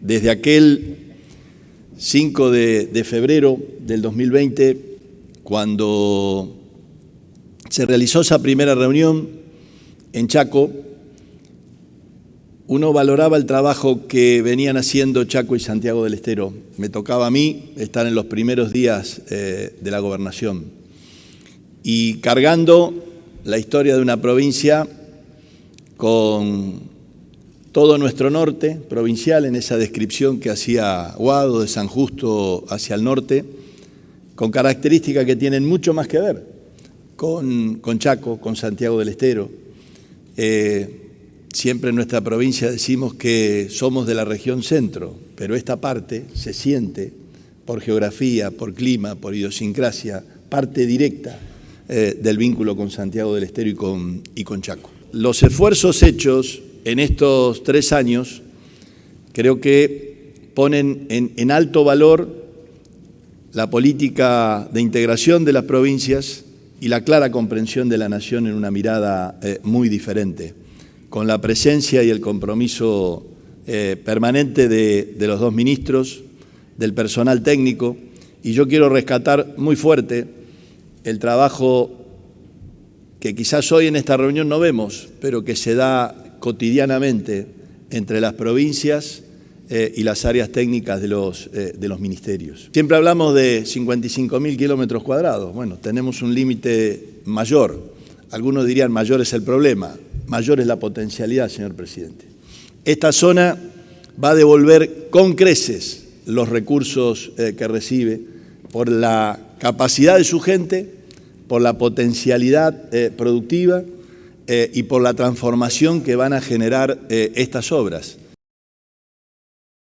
Desde aquel 5 de, febrero del 2020, cuando se realizó esa primera reunión en Chaco, uno valoraba el trabajo que venían haciendo Chaco y Santiago del Estero. Me tocaba a mí estar en los primeros días eh, de la gobernación y cargando la historia de una provincia con todo nuestro norte provincial, en esa descripción que hacía Guado de San Justo hacia el norte, con características que tienen mucho más que ver con, con Chaco, con Santiago del Estero. Eh, siempre en nuestra provincia decimos que somos de la región centro, pero esta parte se siente por geografía, por clima, por idiosincrasia, parte directa eh, del vínculo con Santiago del Estero y con, y con Chaco. Los esfuerzos hechos en estos tres años creo que ponen en, alto valor la política de integración de las provincias y la clara comprensión de la nación en una mirada eh, muy diferente, con la presencia y el compromiso eh, permanente de, de, los dos ministros, del personal técnico, y yo quiero rescatar muy fuerte el trabajo que quizás hoy en esta reunión no vemos, pero que se da cotidianamente entre las provincias eh, y las áreas técnicas de los, eh, de los ministerios. Siempre hablamos de 55.000 kilómetros cuadrados. Bueno, tenemos un límite mayor. Algunos dirían mayor es el problema, mayor es la potencialidad, señor presidente. Esta zona va a devolver con creces los recursos eh, que recibe por la capacidad de su gente, por la potencialidad productiva, eh, y por la transformación que van a generar eh, estas obras.